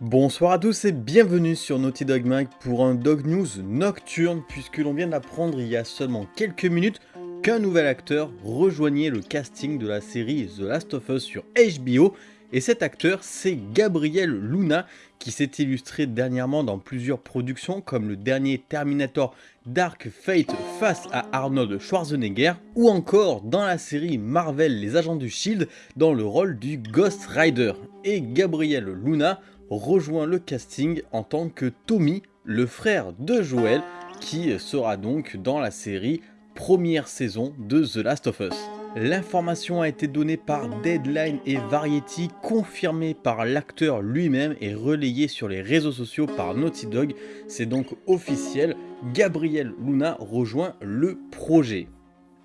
Bonsoir à tous et bienvenue sur Naughty Dog Mag pour un Dog News nocturne puisque l'on vient d'apprendre il y a seulement quelques minutes qu'un nouvel acteur rejoignait le casting de la série The Last of Us sur HBO et cet acteur c'est Gabriel Luna qui s'est illustré dernièrement dans plusieurs productions comme le dernier Terminator Dark Fate face à Arnold Schwarzenegger ou encore dans la série Marvel Les Agents du Shield dans le rôle du Ghost Rider. Et Gabriel Luna rejoint le casting en tant que Tommy, le frère de Joel, qui sera donc dans la série première saison de The Last of Us. L'information a été donnée par Deadline et Variety, confirmée par l'acteur lui-même et relayée sur les réseaux sociaux par Naughty Dog. C'est donc officiel, Gabriel Luna rejoint le projet.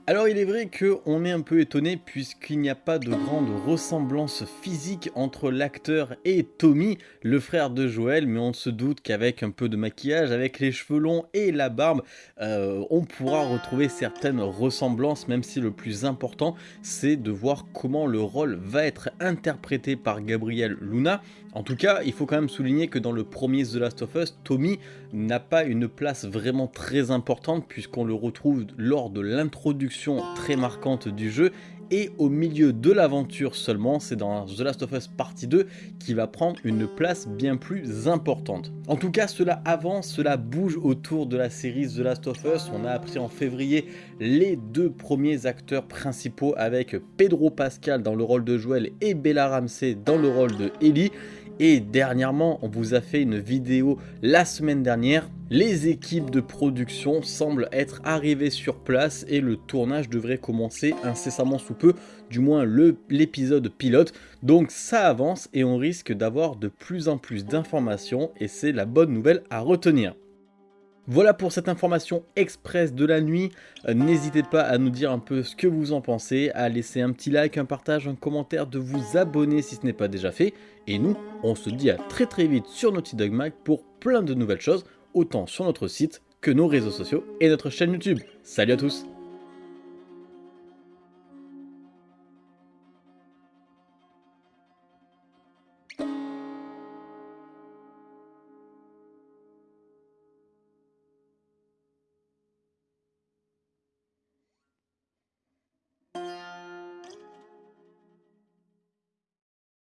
Alors il est vrai qu'on est un peu étonné puisqu'il n'y a pas de grande ressemblance physique entre l'acteur et Tommy, le frère de Joël, mais on se doute qu'avec un peu de maquillage, avec les cheveux longs et la barbe, euh, on pourra retrouver certaines ressemblances, même si le plus important c'est de voir comment le rôle va être interprété par Gabriel Luna. En tout cas, il faut quand même souligner que dans le premier The Last of Us, Tommy n'a pas une place vraiment très importante puisqu'on le retrouve lors de l'introduction très marquante du jeu et au milieu de l'aventure seulement, c'est dans The Last of Us Partie 2 qui va prendre une place bien plus importante. En tout cas, cela avance, cela bouge autour de la série The Last of Us. On a appris en février les deux premiers acteurs principaux avec Pedro Pascal dans le rôle de Joel et Bella Ramsey dans le rôle de Ellie. Et dernièrement, on vous a fait une vidéo la semaine dernière. Les équipes de production semblent être arrivées sur place et le tournage devrait commencer incessamment sous peu, du moins l'épisode pilote. Donc ça avance et on risque d'avoir de plus en plus d'informations et c'est la bonne nouvelle à retenir. Voilà pour cette information express de la nuit, euh, n'hésitez pas à nous dire un peu ce que vous en pensez, à laisser un petit like, un partage, un commentaire, de vous abonner si ce n'est pas déjà fait, et nous, on se dit à très très vite sur Naughty Dog Mag pour plein de nouvelles choses, autant sur notre site que nos réseaux sociaux et notre chaîne YouTube. Salut à tous